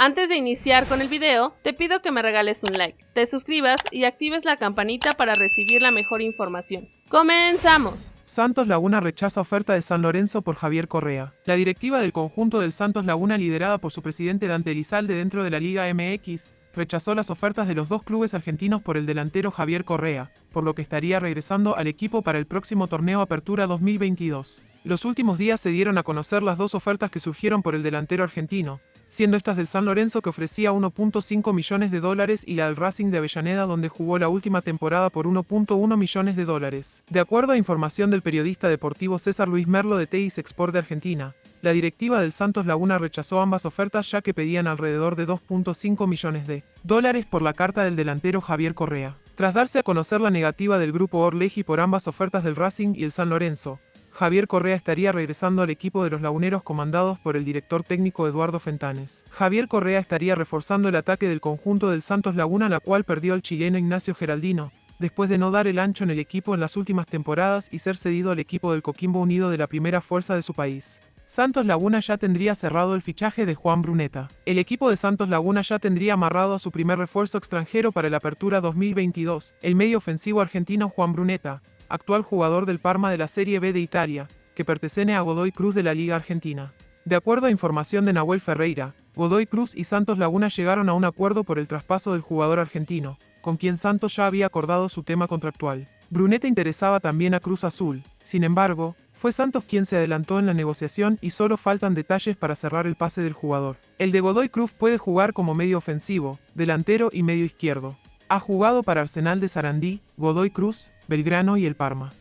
Antes de iniciar con el video, te pido que me regales un like, te suscribas y actives la campanita para recibir la mejor información. ¡Comenzamos! Santos Laguna rechaza oferta de San Lorenzo por Javier Correa. La directiva del conjunto del Santos Laguna liderada por su presidente Dante Elizalde dentro de la Liga MX rechazó las ofertas de los dos clubes argentinos por el delantero Javier Correa, por lo que estaría regresando al equipo para el próximo torneo Apertura 2022. Los últimos días se dieron a conocer las dos ofertas que surgieron por el delantero argentino, siendo estas del San Lorenzo que ofrecía 1.5 millones de dólares y la del Racing de Avellaneda donde jugó la última temporada por 1.1 millones de dólares. De acuerdo a información del periodista deportivo César Luis Merlo de Teis Export de Argentina, la directiva del Santos Laguna rechazó ambas ofertas ya que pedían alrededor de 2.5 millones de dólares por la carta del delantero Javier Correa. Tras darse a conocer la negativa del grupo Orleji por ambas ofertas del Racing y el San Lorenzo, Javier Correa estaría regresando al equipo de los laguneros comandados por el director técnico Eduardo Fentanes. Javier Correa estaría reforzando el ataque del conjunto del Santos Laguna, la cual perdió el chileno Ignacio Geraldino, después de no dar el ancho en el equipo en las últimas temporadas y ser cedido al equipo del Coquimbo Unido de la primera fuerza de su país. Santos Laguna ya tendría cerrado el fichaje de Juan Bruneta. El equipo de Santos Laguna ya tendría amarrado a su primer refuerzo extranjero para la apertura 2022, el medio ofensivo argentino Juan Bruneta, actual jugador del Parma de la Serie B de Italia, que pertenece a Godoy Cruz de la Liga Argentina. De acuerdo a información de Nahuel Ferreira, Godoy Cruz y Santos Laguna llegaron a un acuerdo por el traspaso del jugador argentino, con quien Santos ya había acordado su tema contractual. Bruneta interesaba también a Cruz Azul, sin embargo, fue Santos quien se adelantó en la negociación y solo faltan detalles para cerrar el pase del jugador. El de Godoy Cruz puede jugar como medio ofensivo, delantero y medio izquierdo. Ha jugado para Arsenal de Sarandí, Godoy Cruz, Belgrano y el Parma.